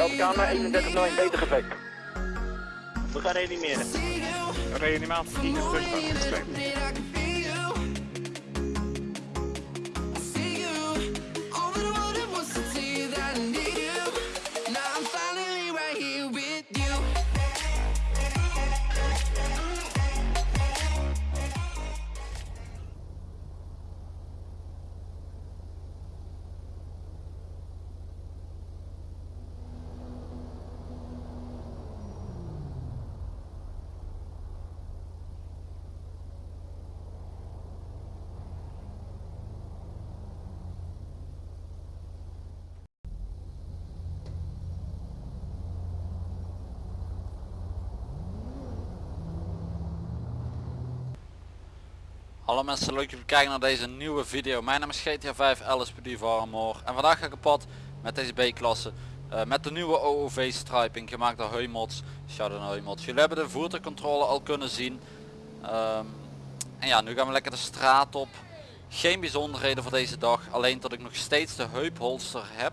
Meldkamer 3101 beter gevecht. We gaan reanimeren. Reanimatie is rustig. Hallo mensen, leuk dat jullie kijken naar deze nieuwe video. Mijn naam is GTA 5 LSPD Varmore en vandaag ga ik op pad met deze B-klasse uh, met de nieuwe OOV striping gemaakt door Heumods. Shout out Heumods. Jullie hebben de voertuigcontrole al kunnen zien. Um, en ja, nu gaan we lekker de straat op. Geen bijzonderheden voor deze dag, alleen dat ik nog steeds de heupholster heb.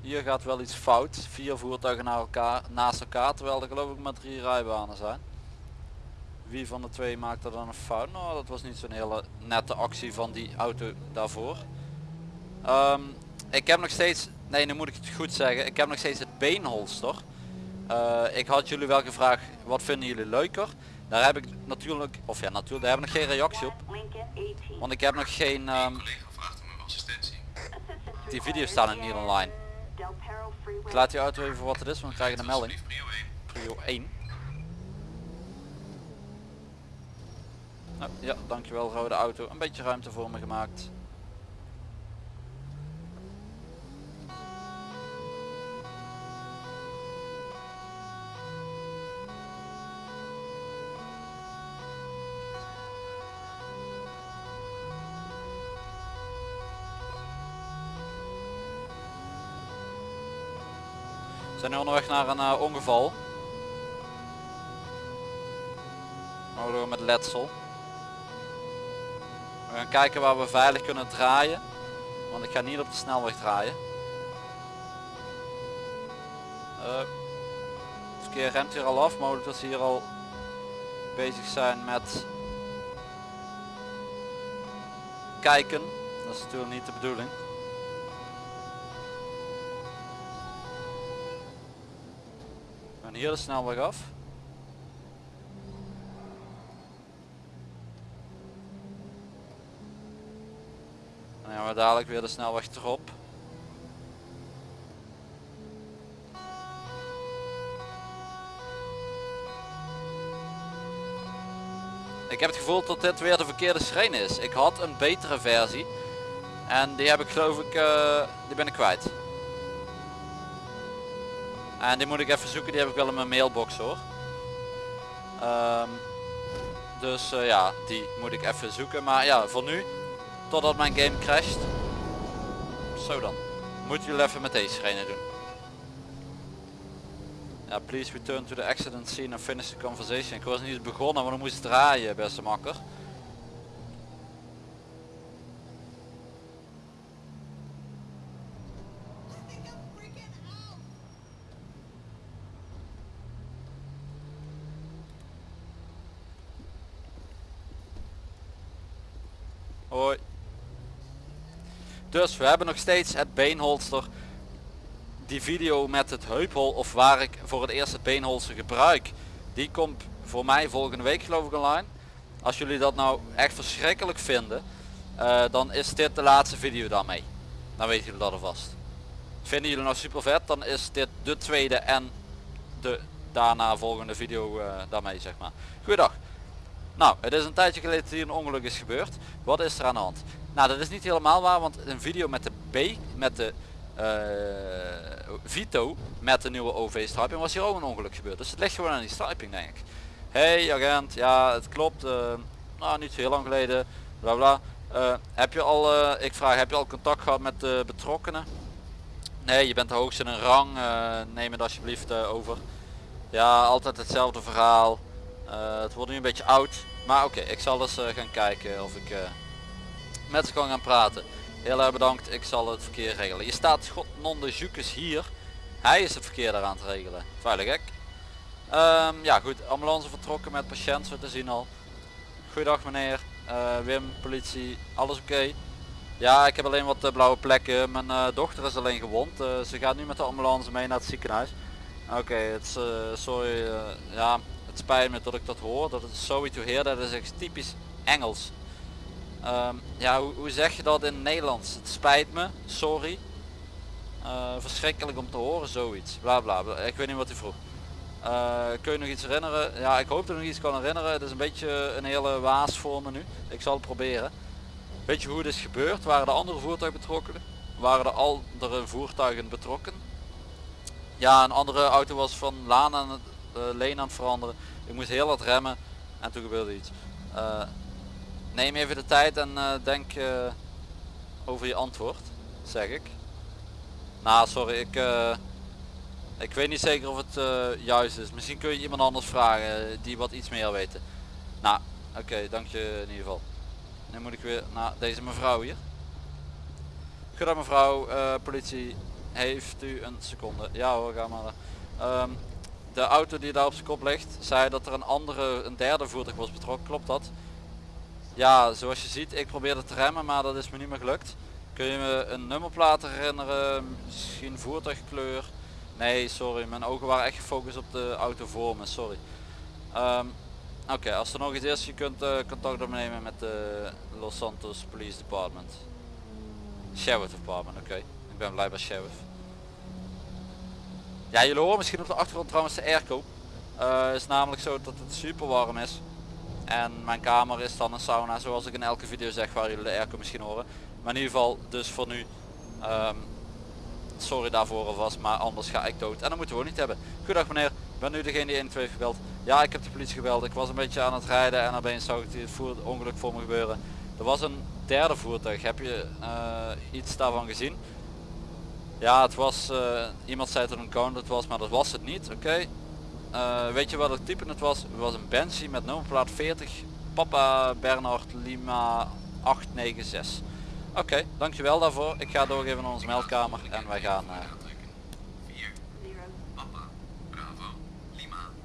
Hier gaat wel iets fout. Vier voertuigen naar elkaar, naast elkaar, terwijl er geloof ik maar drie rijbanen zijn. Wie van de twee maakte dan een fout? Nou, dat was niet zo'n hele nette actie van die auto daarvoor. Um, ik heb nog steeds, nee nu moet ik het goed zeggen, ik heb nog steeds het beenholster. Uh, ik had jullie wel gevraagd, wat vinden jullie leuker? Daar heb ik natuurlijk, of ja natuurlijk, daar heb ik nog geen reactie op. Want ik heb nog geen, um, die video's staan nog niet online. Ik laat die auto even wat het is, want we krijgen een melding. Prio 1. Nou, ja, dankjewel rode auto. Een beetje ruimte voor me gemaakt. We zijn nu onderweg naar een uh, ongeval. Auto met letsel. We gaan kijken waar we veilig kunnen draaien. Want ik ga niet op de snelweg draaien. Uh, het verkeer remt hier al af. Mogelijk dat ze hier al bezig zijn met kijken. Dat is natuurlijk niet de bedoeling. Gaan hier de snelweg af. Dan gaan we dadelijk weer de snelweg erop. Ik heb het gevoel dat dit weer de verkeerde sirene is. Ik had een betere versie. En die heb ik geloof ik, uh, die ben ik kwijt. En die moet ik even zoeken, die heb ik wel in mijn mailbox hoor. Um, dus uh, ja, die moet ik even zoeken. Maar ja, voor nu Totdat mijn game crasht. Zo dan. Moeten jullie even met deze schenen doen. Ja, please return to the accident scene and finish the conversation. Ik was niet begonnen, maar dan moest draaien, beste makker. Hoi. Dus we hebben nog steeds het beenholster. Die video met het heuphol of waar ik voor het eerst het beenholster gebruik. Die komt voor mij volgende week geloof ik online. Als jullie dat nou echt verschrikkelijk vinden. Uh, dan is dit de laatste video daarmee. Dan weten jullie dat alvast. Vinden jullie nou super vet dan is dit de tweede en de daarna volgende video uh, daarmee zeg maar. Goeiedag. Nou, het is een tijdje geleden dat hier een ongeluk is gebeurd. Wat is er aan de hand? Nou, dat is niet helemaal waar, want een video met de B, met de uh, Vito, met de nieuwe OV-striping, was hier ook een ongeluk gebeurd. Dus het ligt gewoon aan die striping, denk ik. Hey agent, ja, het klopt. Uh, nou, niet zo heel lang geleden, bla bla. Uh, heb je al, ik vraag, heb je al contact gehad met de betrokkenen? Nee, je bent de hoogste in een rang, neem het alsjeblieft over. Ja, altijd hetzelfde verhaal. het wordt nu een beetje oud. Maar oké, ik zal eens gaan kijken of ik met ze kan gaan praten. Heel erg bedankt, ik zal het verkeer regelen. Je staat godnonde Jukes hier. Hij is het verkeer daaraan te regelen. Vuile gek. Ehm, ja goed, ambulance vertrokken met patiënt zo te zien al. Goeiedag meneer. Eh, Wim, politie, alles oké? Ja, ik heb alleen wat eh, blauwe plekken. Mijn eh, dochter is alleen gewond. Ze gaat nu met de ambulance mee naar het ziekenhuis. Oké, het is, sorry. ja, het spijt me dat ik dat hoor. Dat is sorry to hear. Dat is echt typisch Engels. Ehm, ja, hoe, hoe zeg je dat in het Nederlands? Het spijt me, sorry. Eh, verschrikkelijk om te horen, zoiets. Bla bla bla. Ik weet niet wat hij vroeg. Eh, kun je nog iets herinneren? Ja, ik hoop dat ik nog iets kan herinneren. Het is een beetje een hele waas voor me nu. Ik zal het proberen. Weet je hoe het is gebeurd? Waren de andere voertuigen betrokken? Waren de andere voertuigen betrokken? Ja, een andere auto was van laan aan het uh, leen aan het veranderen. Ik moest heel hard remmen en toen gebeurde iets. Neem even de tijd en eh, denk eh, over je antwoord, zeg ik. Nou, sorry, ik, eh, ik weet niet zeker of het juist is. Misschien kun je iemand anders vragen die wat iets meer weten. Nou, oké, dank je in ieder geval. Nu moet ik weer naar deze mevrouw hier. Goedendag mevrouw, politie. Heeft u een seconde? Ja hoor, ga maar. Ehm, de auto die daar op zijn kop ligt, zei dat er een andere, een derde voertuig was betrokken. Klopt dat? Ja, zoals je ziet, ik probeerde te remmen, maar dat is me niet meer gelukt. Kun je me een nummerplaat herinneren? Misschien voertuigkleur? Nee, sorry, mijn ogen waren echt gefocust op de auto voor me, sorry. Ehm, Oké, als er nog iets is, je kunt eh, contact opnemen met de Los Santos Police Department. Sheriff Department, oké. Ik ben blijkbaar sheriff. Ja, jullie horen misschien op de achtergrond trouwens de airco. Eh is namelijk zo dat het super warm is. En mijn kamer is dan een sauna, zoals ik in elke video zeg waar jullie de airco misschien horen. Maar in ieder geval, dus voor nu. ehm, sorry daarvoor alvast, maar anders ga ik dood. En dat moeten we ook niet hebben. Goedendag meneer, ik ben nu degene die 1 2 heeft gebeld. Ja, ik heb de politie gebeld. Ik was een beetje aan het rijden en opeens zag ik het ongeluk voor me gebeuren. Er was een derde voertuig. Heb je eh, iets daarvan gezien? Ja, het was, eh, iemand zei dat het een Count was, maar dat was het niet. Oké. Eh, weet je wat het type het was? Het was een Benzie met nummerplaat 40 Papa Bernard Lima 896. Oké, dankjewel daarvoor. Ik ga doorgeven naar onze meldkamer en wij gaan eh,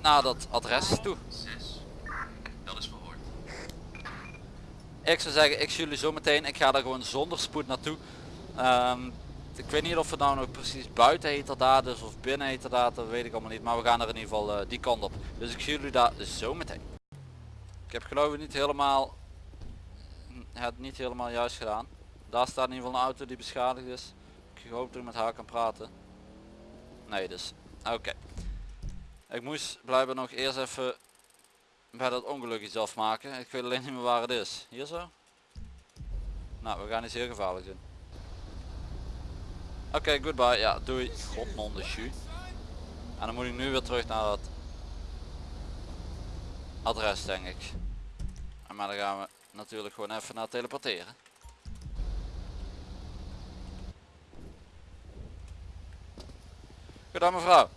naar dat adres toe. Ik zou zeggen, ik zie jullie zo meteen. Ik ga daar gewoon zonder spoed naartoe. Ehm, ik weet niet of het nou nog precies buiten heterdaad is of binnen heterdaad, dat weet ik allemaal niet. Maar we gaan er in ieder geval eh, die kant op. Dus ik zie jullie daar zo meteen. Ik heb geloof ik niet helemaal het niet helemaal juist gedaan. Daar staat in ieder geval een auto die beschadigd is. Ik hoop dat ik met haar kan praten. Nee dus. Oké. Ik moest blijven nog eerst even bij dat ongeluk iets afmaken. Ik weet alleen niet meer waar het is. Hier zo? Nou, we gaan iets heel gevaarlijks doen. Oké, goodbye. Ja, doei. God de jus. En dan moet ik nu weer terug naar dat adres, denk ik. En maar dan gaan we natuurlijk gewoon even naar teleporteren. Goedendag mevrouw.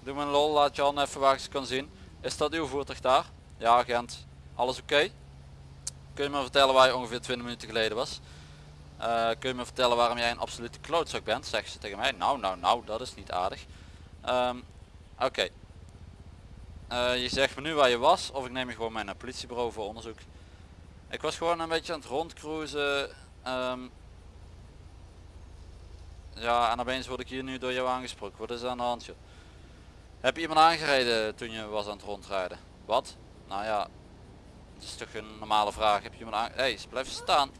Doe een lol, laat je handen even waar ze kan zien. Is dat uw voertuig daar? Ja agent. Alles oké? Kun je me vertellen waar je ongeveer 20 minuten geleden was? Eh, kun je me vertellen waarom jij een absolute klootzak bent? Zegt ze tegen mij. Nou, nou, nou, dat is niet aardig. Ehm, Oké. Eh, je zegt me nu waar je was of ik neem je gewoon mee naar het politiebureau voor onderzoek. Ik was gewoon een beetje aan het rondcruisen. ehm. ja, en opeens word ik hier nu door jou aangesproken. Wat is er aan de hand joh? Heb je iemand aangereden toen je was aan het rondrijden? Wat? Nou ja, het is toch een normale vraag. Heb je iemand aan... Hé, hey, blijf staan.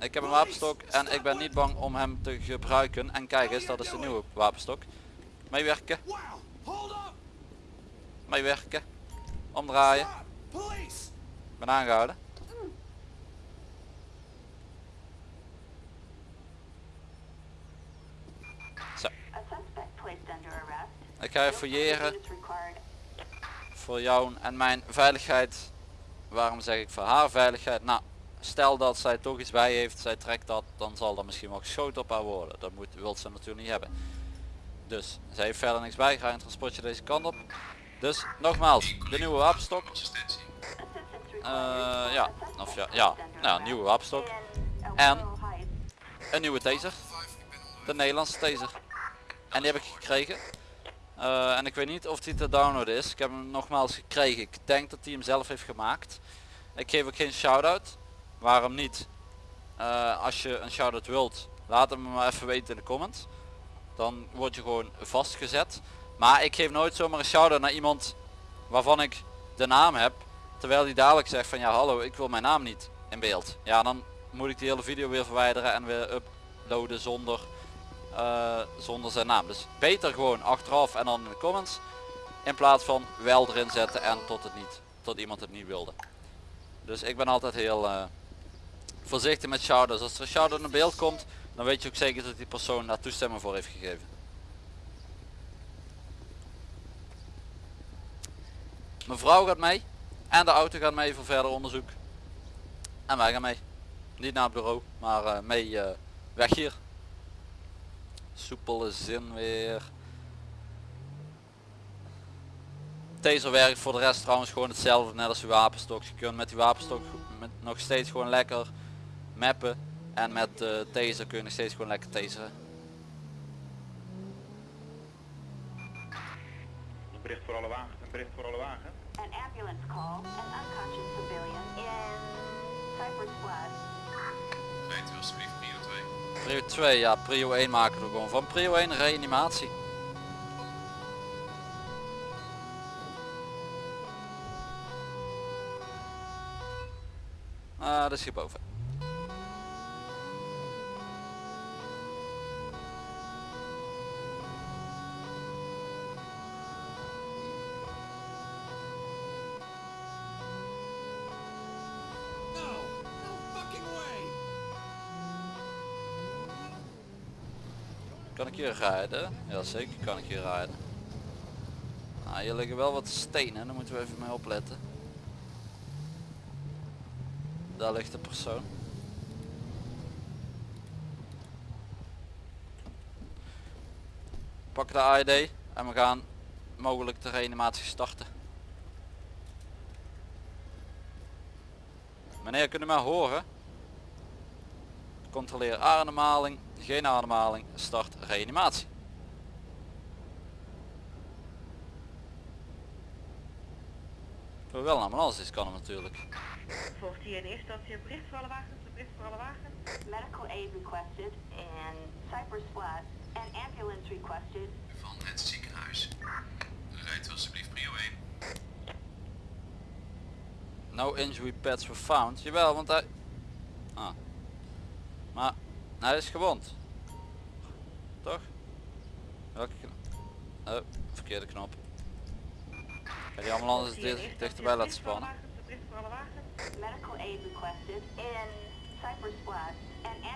Ik heb een wapenstok en ik ben niet bang om hem te gebruiken. En kijk eens, dat is de nieuwe wapenstok. Meewerken. Meewerken. Omdraaien. Ben aangehouden. Zo. Ik ga je fouilleren voor jou en mijn veiligheid. Waarom zeg ik voor haar veiligheid? Nou, stel dat zij toch iets bij heeft, zij trekt dat, dan zal er misschien wel geschoten op haar worden. Dat moet, wil ze natuurlijk niet hebben. Dus, zij heeft verder niks bij, ga een transportje deze kant op. Dus, nogmaals, de nieuwe wapenstok. Eh, ja, of ja, ja, nou, nieuwe wapenstok. En een nieuwe taser. De Nederlandse taser. En die heb ik gekregen. Eh, en ik weet niet of die te downloaden is. Ik heb hem nogmaals gekregen. Ik denk dat hij hem zelf heeft gemaakt. Ik geef ook geen shout-out. Waarom niet? Eh, als je een shout-out wilt, laat hem maar even weten in de comments. Dan word je gewoon vastgezet. Maar ik geef nooit zomaar een shout-out naar iemand waarvan ik de naam heb. Terwijl die dadelijk zegt van ja hallo ik wil mijn naam niet in beeld. Ja dan moet ik die hele video weer verwijderen en weer uploaden zonder, eh, zonder zijn naam. Dus beter gewoon achteraf en dan in de comments. In plaats van wel erin zetten en tot het niet, tot iemand het niet wilde. Dus ik ben altijd heel eh, voorzichtig met shout-outs. Als er een shout-out in beeld komt, dan weet je ook zeker dat die persoon daar toestemming voor heeft gegeven. Mijn vrouw gaat mee en de auto gaat mee voor verder onderzoek. En wij gaan mee. Niet naar het bureau, maar eh, mee eh, weg hier. Soepele zin weer. Taser werkt voor de rest trouwens gewoon hetzelfde net als uw wapenstok. Je kunt met die wapenstok nog steeds gewoon lekker mappen. En met de taser kun je nog steeds gewoon lekker taseren. Een bericht voor alle wagens, een bericht voor alle wagens. An ambulance call, an unconscious civilian in Cypress Flat. Rijdt u alsjeblieft Prio 2. Prio 2, ja Prio 1 maken we gewoon van. Prio 1 reanimatie. Ah, dat is hierboven. Hier rijden? Ja zeker kan ik hier rijden. Nou, hier liggen wel wat stenen, daar moeten we even mee opletten. Daar ligt de persoon. Pak de ID en we gaan mogelijk de reanimatie starten. Meneer, kunnen mij horen? Controleer ademhaling, geen ademhaling, start reanimatie. Voor wel een ambulance is kan hem natuurlijk. Volgt hier in eerste instantie een bericht voor alle wagens, een bericht voor alle wagens. Medical aid requested in Cypress Flat. An ambulance requested. Van het ziekenhuis. Rijdt alsjeblieft Prio 1. No injury pads were found. Jawel, want hij... Ah. Maar hij is gewond. Toch? Welke knop? Oh, verkeerde knop. Ga die ambulance hier in dicht, dichterbij laten spannen.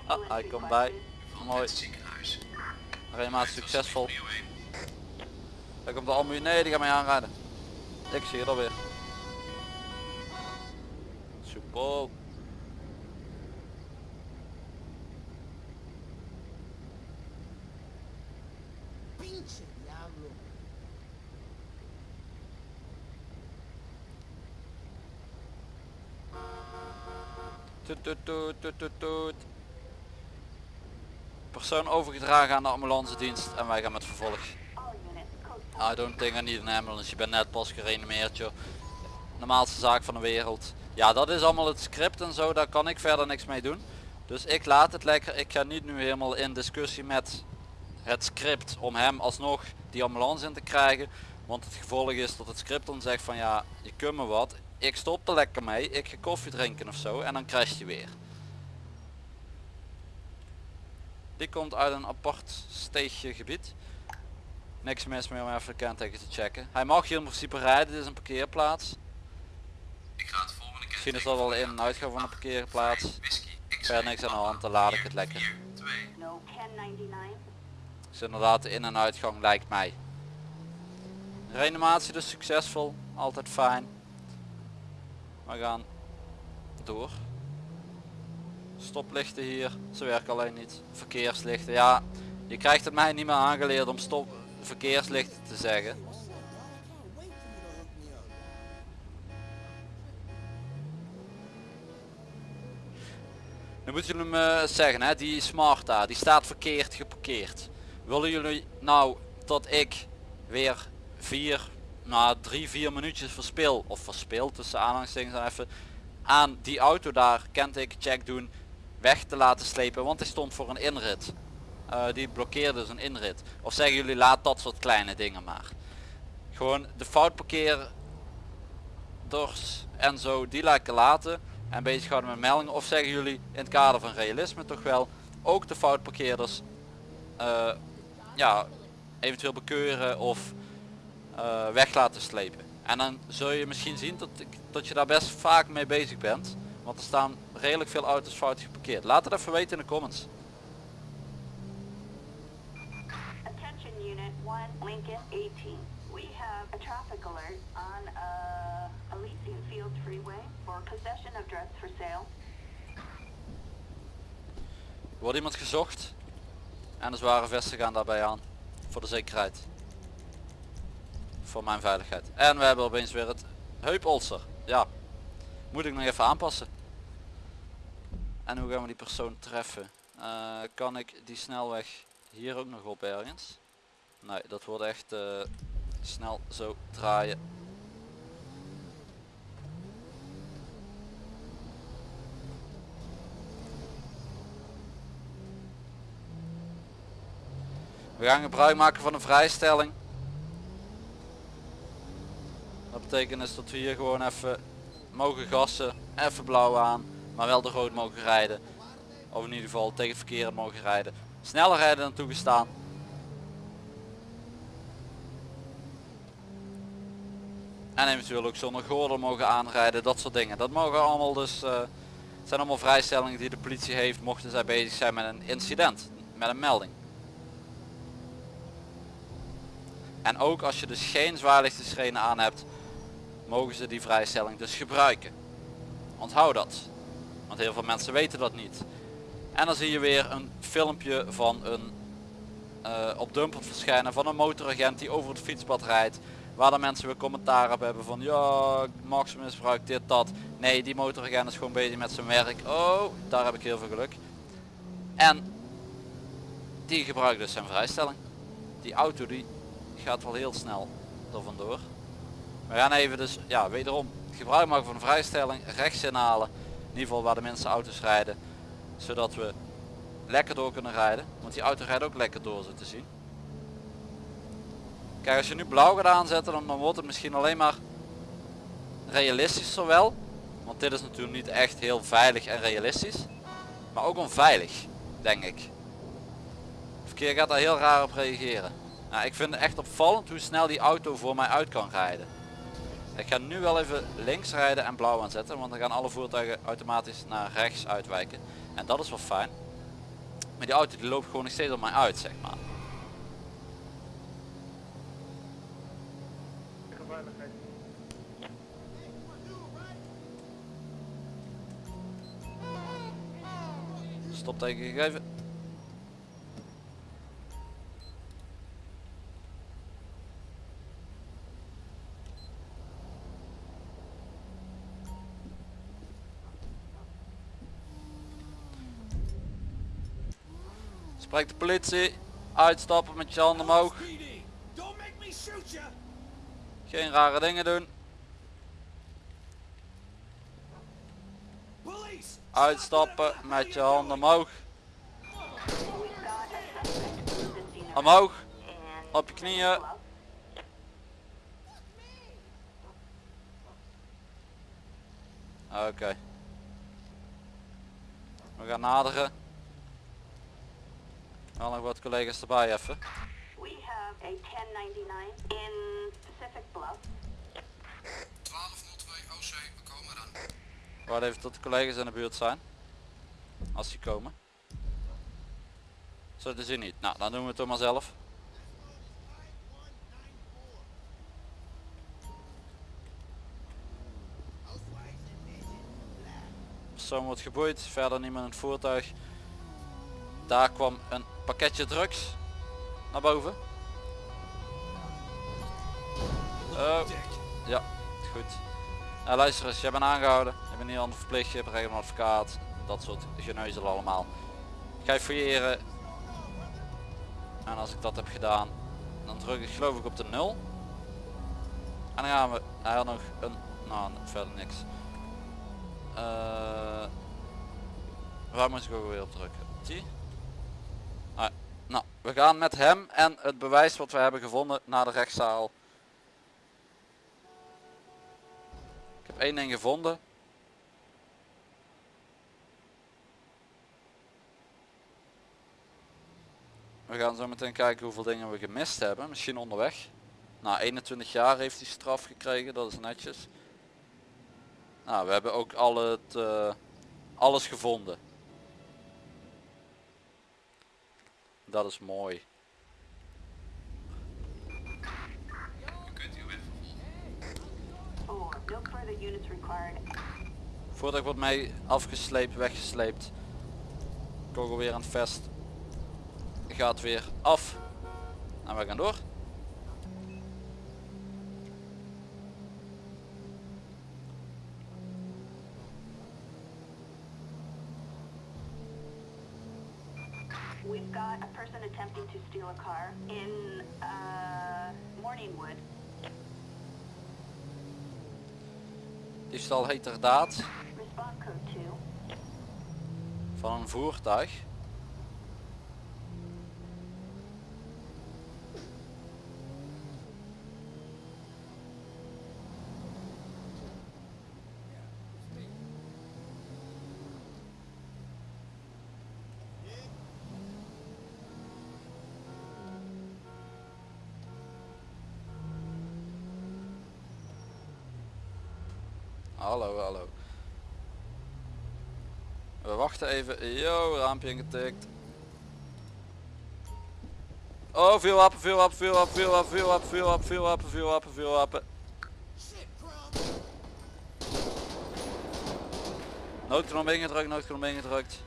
Ah, ambulance hij komt bij. Mooi. het u succesvol. alsjeblieft Prio 1. Daar komt de ambu. Nee, die gaat mij aanrijden. Ik zie je alweer. Soepel. Toet toet toet toet toet toet. Persoon overgedragen aan de ambulance dienst en wij gaan met vervolg. I don't think I need an ambulance. Je bent net pas gereanimeerd joh. Normaalste zaak van de wereld. Ja dat is allemaal het script en zo. Daar kan ik verder niks mee doen. Dus ik laat het lekker. Ik ga niet nu helemaal in discussie met het script om hem alsnog die ambulance in te krijgen. Want het gevolg is dat het script dan zegt van ja je kunt me wat. Ik stop er lekker mee. Ik ga koffie drinken of zo. En dan crash je weer. Die komt uit een apart steegje gebied. Niks mis meer om even de kenteken te checken. Hij mag hier in principe rijden, dit is een parkeerplaats. Ik ga het volgende keer. Misschien is dat wel in en uitgang van een parkeerplaats. Verder niks aan de hand, dan laat ik het lekker. 4, 2. No 1099. Dus inderdaad de in- en uitgang lijkt mij. Reanimatie dus succesvol, altijd fijn. We gaan door. Stoplichten hier, ze werken alleen niet. Verkeerslichten, ja. Je krijgt het mij niet meer aangeleerd om stop verkeerslichten te zeggen. Nu moet je hem eh, zeggen, hè, die smart daar, die staat verkeerd geparkeerd. Willen jullie nou dat ik weer vier, nou drie, vier minuutjes verspil of verspil tussen aanhalingstekens dan even aan die auto daar kenteken check doen weg te laten slepen want hij stond voor een inrit. Eh, die blokkeerde een inrit. Of zeggen jullie laat dat soort kleine dingen maar. Gewoon de fout parkeren doors en zo die lekker laten en bezig houden met meldingen of zeggen jullie in het kader van realisme toch wel ook de foutparkeerders eh, ja eventueel bekeuren of eh, weg laten slepen en dan zul je misschien zien dat, ik, dat je daar best vaak mee bezig bent want er staan redelijk veel auto's fout geparkeerd laat het even weten in de comments Attention Unit 1, Lincoln 18. We have a traffic alert on Elysian Fields Freeway for possession of drugs for sale. Er wordt iemand gezocht en de zware vesten gaan daarbij aan voor de zekerheid voor mijn veiligheid. En we hebben opeens weer het heupolster. Ja moet ik nog even aanpassen. En hoe gaan we die persoon treffen? Eh, kan ik die snelweg hier ook nog op ergens? Nee dat wordt echt eh, snel zo draaien. We gaan gebruik maken van een vrijstelling. Dat betekent dus dat we hier gewoon even mogen gassen, even blauw aan, maar wel de rood mogen rijden. Of in ieder geval tegen verkeer mogen rijden. Sneller rijden dan toegestaan. En eventueel ook zonder gordel mogen aanrijden, dat soort dingen. Dat mogen allemaal dus, het zijn allemaal vrijstellingen die de politie heeft mochten zij bezig zijn met een incident, met een melding. En ook als je dus geen zwaarlichtensschenen aan hebt, mogen ze die vrijstelling dus gebruiken. Onthoud dat. Want heel veel mensen weten dat niet. En dan zie je weer een filmpje van een eh, op Dumpert verschijnen van een motoragent die over het fietspad rijdt. Waar de mensen weer commentaar op hebben van ja, Max misbruikt dit, dat. Nee, die motoragent is gewoon bezig met zijn werk. Oh, daar heb ik heel veel geluk. En die gebruikt dus zijn vrijstelling. Die auto die gaat wel heel snel er vandoor. We gaan even dus, ja, wederom gebruik maken van een vrijstelling, rechts inhalen. In ieder geval waar de minste auto's rijden. Zodat we lekker door kunnen rijden. Want die auto rijdt ook lekker door zo te zien. Kijk, als je nu blauw gaat aanzetten, dan, dan wordt het misschien alleen maar realistischer wel. Want dit is natuurlijk niet echt heel veilig en realistisch. Maar ook onveilig, denk ik. Het verkeer gaat daar heel raar op reageren. Nou, ik vind het echt opvallend hoe snel die auto voor mij uit kan rijden. Ik ga nu wel even links rijden en blauw aanzetten, want dan gaan alle voertuigen automatisch naar rechts uitwijken. En dat is wel fijn. Maar die auto die loopt gewoon nog steeds op mij uit, zeg maar. Stopteken gegeven. Spreekt de politie. Uitstappen met je handen omhoog. Geen rare dingen doen. Uitstappen met je handen omhoog. Omhoog. Op je knieën. Oké. We gaan naderen. Wel nog wat collega's erbij even. We have a 1099 in Pacific Bluff. 1202 OC, we komen eraan. Wacht even tot de collega's in de buurt zijn. Als die komen. Zo te zien niet. Nou, dan doen we het toch maar zelf. Persoon wordt geboeid, verder niemand in het voertuig. Daar kwam een pakketje drugs naar boven. Oh, ja, goed. Nou, luister eens, jij bent aangehouden. Je bent niet aan verplicht, je hebt een advocaat. Dat soort geneuzel allemaal. Ik ga je fouilleren. En als ik dat heb gedaan, dan druk ik geloof ik op de 0. En dan gaan we, hij had nog een, nou verder niks. Eh, waar moet ik ook weer op drukken? Die? We gaan met hem en het bewijs wat we hebben gevonden naar de rechtszaal. Ik heb één ding gevonden. We gaan zo meteen kijken hoeveel dingen we gemist hebben. Misschien onderweg. Na 21 jaar heeft hij straf gekregen. Dat is netjes. Nou, we hebben ook al het, eh, alles gevonden. Dat is mooi. Voertuig wordt mij afgesleept, weggesleept. Kogel weer aan het vest. Gaat weer af. En we gaan door. Steal a car in, uh, Morningwood. Diefstal heterdaad Respond code 2. van een voertuig. Hallo, hallo. We wachten even. Yo, raampje ingetikt. Oh, veel wapen, veel wapen, veel wapen, veel wapen, veel wapen, veel wapen, veel wapen, veel wapen, veel wapen. Noodknop ingedrukt, noodknop ingedrukt.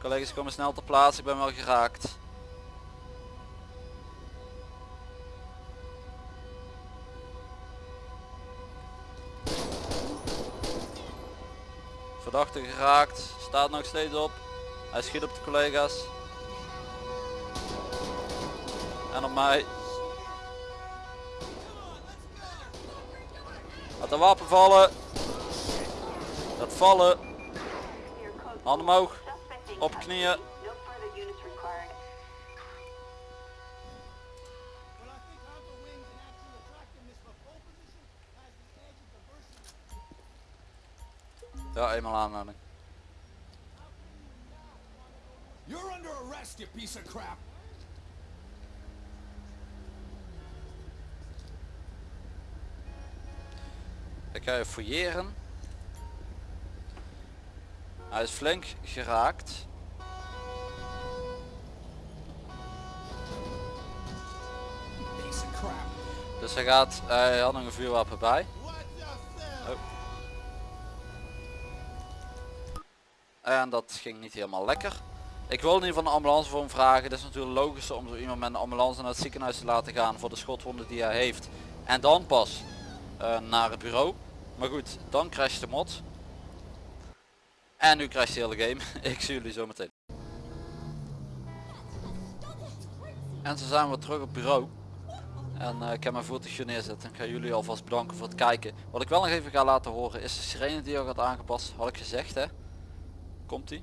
Collega's komen snel ter plaatse, ik ben wel geraakt. Verdachte geraakt, staat nog steeds op. Hij schiet op de collega's. En op mij. Laat de wapen vallen. Dat vallen. Handen omhoog. Op knieën. Ja, eenmaal aanhouding. You're under arrest, you piece of crap. Ik ga even fouilleren. Hij is flink geraakt. Piece of crap. Dus hij gaat, hij had nog een vuurwapen bij. En dat ging niet helemaal lekker. Ik wil in ieder geval een ambulance voor hem vragen. Het is natuurlijk logisch om zo iemand met een ambulance naar het ziekenhuis te laten gaan voor de schotwonden die hij heeft. En dan pas eh, naar het bureau. Maar goed, dan crasht de mod. En nu crasht de hele game. Ik zie jullie zo meteen. En zo zijn we terug op bureau. En eh, ik heb mijn voertuigje neerzet. En ik ga jullie alvast bedanken voor het kijken. Wat ik wel nog even ga laten horen is de sirene die al gaat aangepast. Had ik gezegd hè. Komt ie.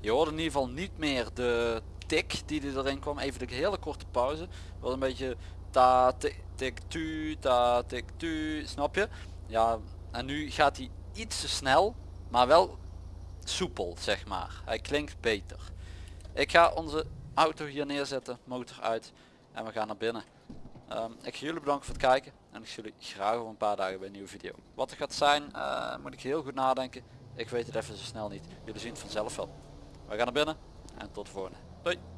Je hoorde in ieder geval niet meer de tik die er erin kwam. Even de hele korte pauze. Was een beetje ta tik tik tu ta tik tu. Snap je? Ja, en nu gaat hij iets te snel, maar wel soepel zeg maar. Hij klinkt beter. Ik ga onze auto hier neerzetten, motor uit en we gaan naar binnen. Ehm, ik ga jullie bedanken voor het kijken en ik zie jullie graag over een paar dagen bij een nieuwe video. Wat er gaat zijn, eh, moet ik heel goed nadenken. Ik weet het even zo snel niet. Jullie zien het vanzelf wel. We gaan naar binnen en tot de volgende. Doei!